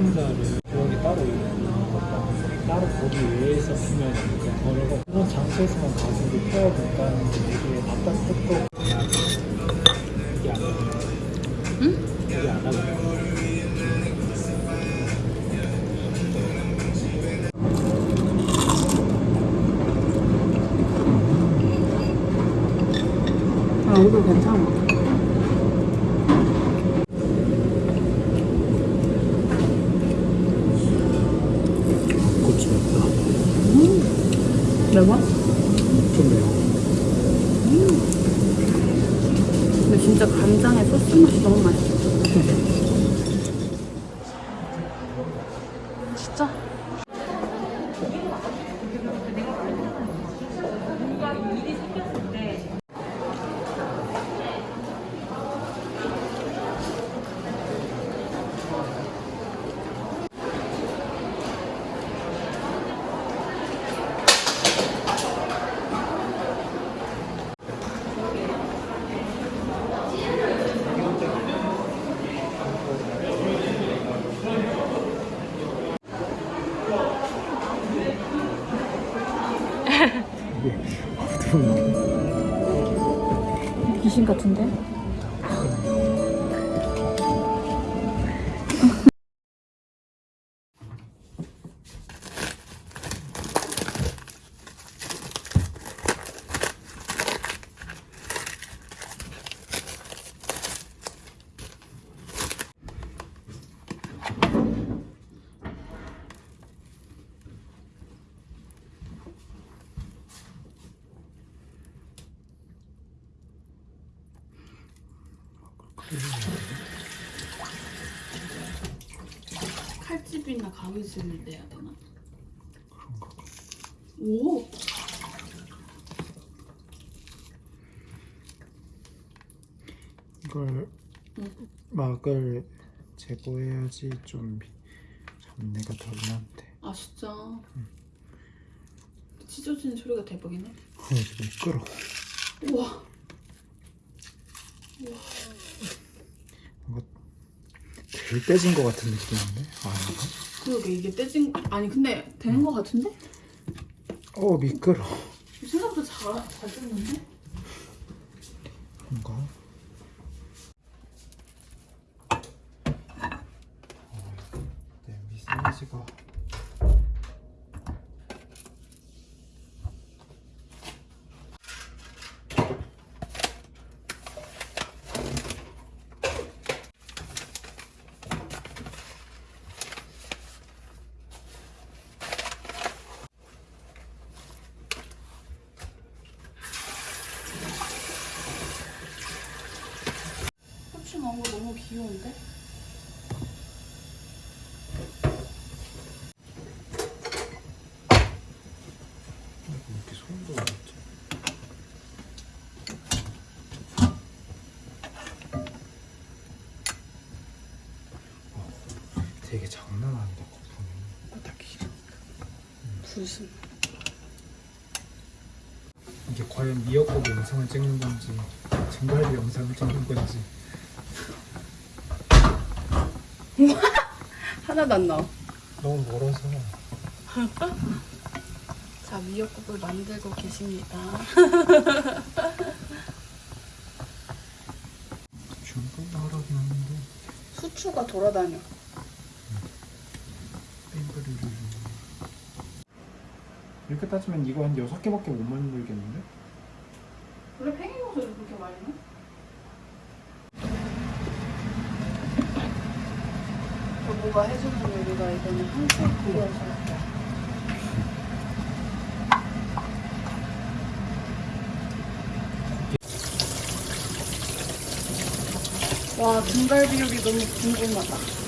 상자를 구역이 따로 따로 거기 외에서 쓰면 거래고 그런 장소에서만 이게 안 하고 응? 이게 안 하고 아, 이거 괜찮아. 고추 맵다 매워? 좀 매워 근데 진짜 간장에 소스 맛이 너무 맛있어. 진짜? 귀신 같은데? 칼집이나 가위질을 내야 되나? 그런가 봐. 오! 이걸 응. 막을 제거해야지 좀 잡내가 덜 나는데. 아 진짜? 찢어지는 소리가 대박이네. 어, 지금 미끄러 우와 뭔가 덜 떼진 것 같은 느낌인데 아닌가? 그러게 이게 떼진 아니 근데 되는 거 같은데? 어 미끄러 생각보다 잘, 잘 뜯는데? 뭔가 어, 냄비 사이즈가 후추 넣은 거 너무 귀여운데? 왜 이렇게 소리가 나지? 어, 되게 장난 아니다 거품이. 딱 길어 무슨 이게 과연 미역국 영상을 찍는 건지 증갈비 영상을 찍는 건지. 하나도 안 나와. 너무 멀어서. 자 미역국을 만들고 계십니다. 중간 나라긴 하는데. 후추가 돌아다녀 뺑그르르 이렇게 따지면 이거 한 6개밖에 못 만들겠는데? 원래 팽이 버섯을 그렇게 많이 넣어? 저보가 해주는 요리가 이거는 한식 그거여서 와 등갈비 요리 너무 궁금하다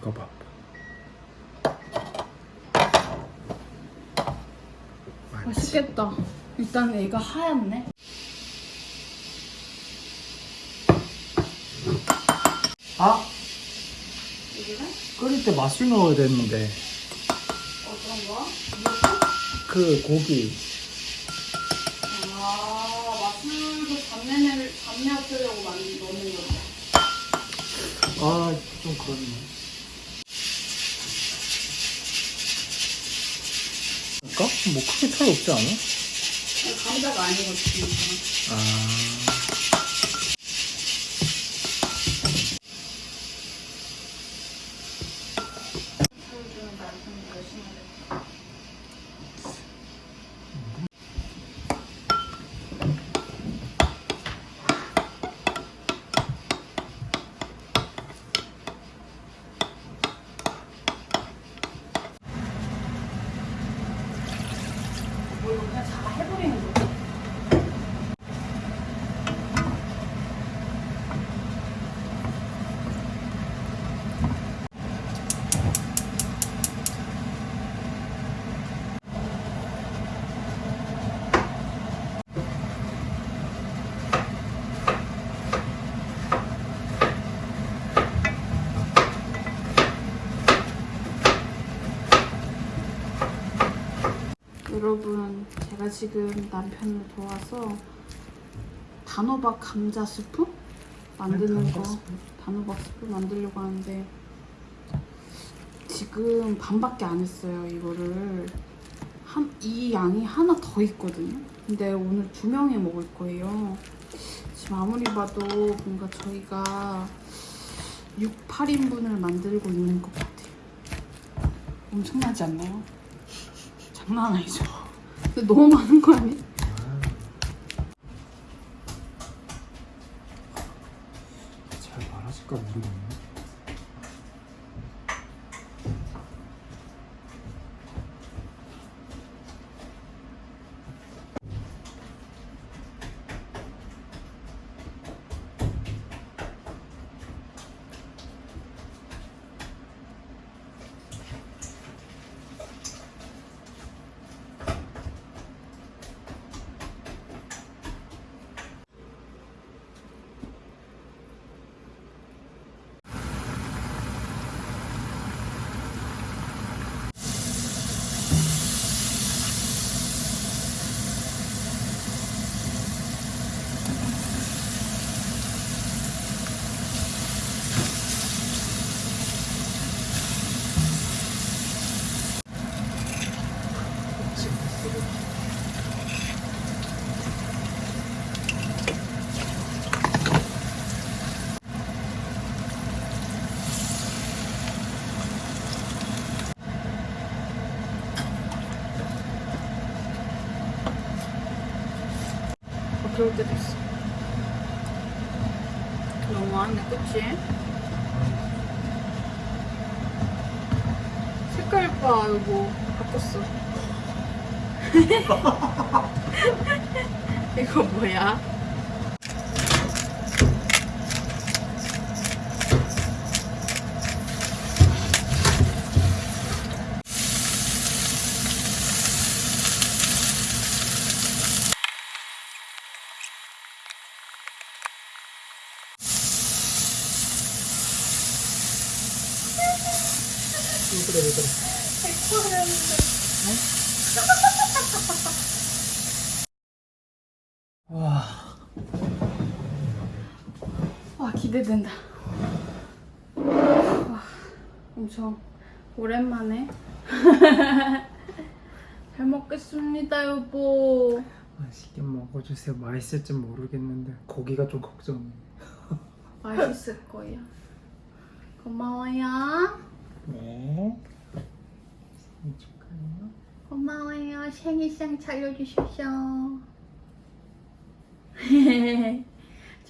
봐. 맛있겠다. 일단 얘가 하얗네. 아 끓일 때 맛술 넣어야 되는데 어떤 거? 그 고기 아, 맛술도 잡내를 잡내 없애려고 많이 넣는 건데. 아좀 그렇네. 뭐 크게 차이 없지 않아? 감자가 아니거든요. 아 보여주는 남편이 열심히 하겠다. 뭐 이거 그냥 다 해버리는 거지? 여러분, 제가 지금 남편을 도와서 단호박 감자 스프 만드는 네, 거, 단호박 스프? 단호박 스프 만들려고 하는데 지금 반밖에 안 했어요. 이거를 한 이 양이 하나 더 있거든요. 근데 오늘 두 명이 먹을 거예요. 지금 아무리 봐도 뭔가 저희가 6, 8인분을 만들고 있는 것 같아요. 엄청나지 않나요? 장난 아니죠? 근데 너무 많은 거 아니? 잘 말하실까 모르겠네. 어, 때도 있어. 너무하네, 그치? 색깔 봐, 이거. 바꿨어. 이거 뭐야? 그래 그래. 와 와, 기대된다. 와, 엄청 오랜만에. 잘 먹겠습니다, 여보. 맛있게 먹어주세요. 맛있을지 모르겠는데 고기가 좀 걱정해. 맛있을 거야. 고마워요. 네. 생일 축하해요. 고마워요. 생일상 차려주셔서.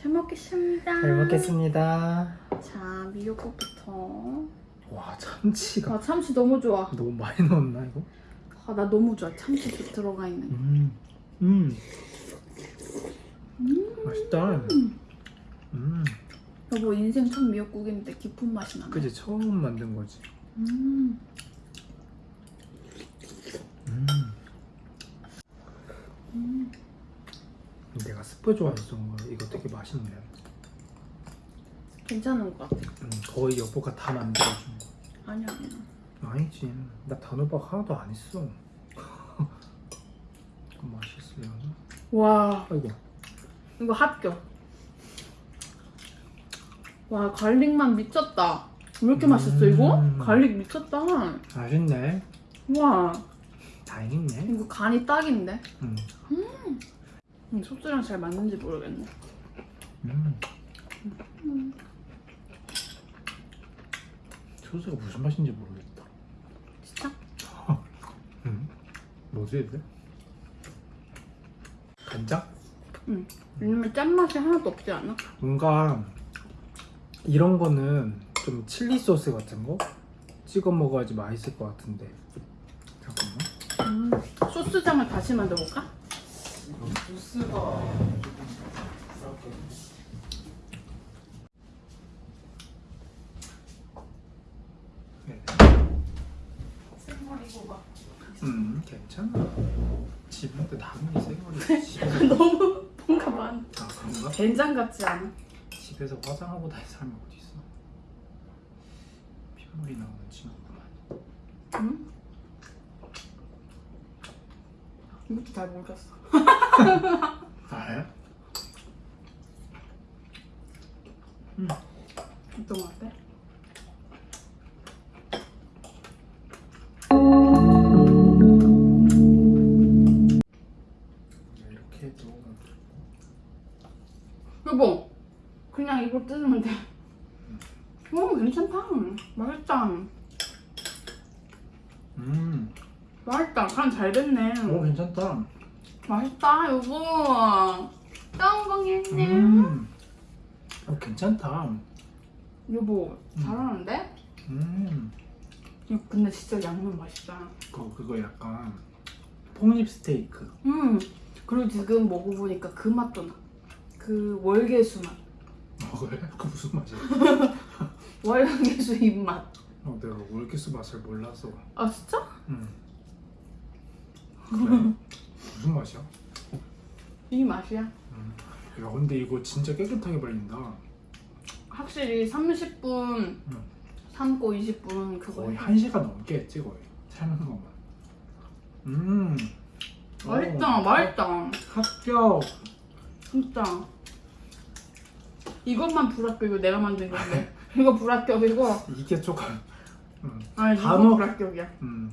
잘 먹겠습니다. 잘 먹겠습니다. 자, 미역국부터. 와 참치가 아, 참치 너무 좋아. 너무 많이 넣었나 이거? 아, 나 너무 좋아. 참치 들어가 있는 거. 음, 음, 음. 맛있다. 음, 여보 인생 첫 미역국인데 깊은 맛이 나네. 그지 처음 만든 거지. 음. 음. 내가 스프 좋아해서. 이거 되게 맛있네. 괜찮은 것 같아. 음, 거의 여보가 다 만들어준 거. 아니야 아니야. 아니지. 나 단호박 하나도 안 했어. 맛있어요. 와 아이고. 이거 합격. 와 garlic만 미쳤다. 왜 이렇게 음. 맛있어 이거? garlic 미쳤다. 맛있네. 와 다행이네. 이거 간이 딱인데. 음. 음, 소스랑 잘 맞는지 모르겠네. 음. 소스가 무슨 맛인지 모르겠다. 진짜? 음. 뭐지 이게? 간장? 응. 왜냐면 짠맛이 하나도 없지 않아? 뭔가 이런 거는 좀 칠리 소스 같은 거 찍어 먹어야지 맛있을 것 같은데. 잠깐만. 음, 소스장을 다시 만들어볼까? 소스가 네. 생머리고 막 음 괜찮아. 집한테 당연히 생머리 너무 뭔가 많아 그런가? 된장 같지 않아? 집에서 화장하고 다닐 사람이 어디 있어? 핏물이 나오는 친구구만. 응? 이것도 잘 모르겠어. 아, 음. 어떤 거 같아? 이렇게 해도 여보 그냥 이거 뜯으면 돼. 오, 괜찮다. 맛있다. 음, 맛있다 간 잘 됐네 오 괜찮다. 맛있다 여보 짱방했네 음, 오 괜찮다. 여보 음. 잘하는데? 음, 이거 근데 진짜 양념 맛있다 그거 그거 약간 폭립 스테이크. 음 그리고 지금 먹어보니까 그 맛도 나 그 월계수 맛 어 그래? 그 무슨 맛이야? 월계수 입맛 어 내가 월기스 맛을 몰라서. 아 진짜? 음. 그래? 무슨 맛이야? 이 맛이야 음. 야 근데 이거 진짜 깨끗하게 발린다. 확실히 30분 음. 삶고 20분 그거 거의 한 시간 넘게 했지 거의 삶은 것만. 음. 맛있다 어, 맛있다 합격. 진짜 이것만 불합격이고 내가 만든 건데 이거 불합격이고 이게 조금. 음. 아니 이거 단어- 불합격이야 음.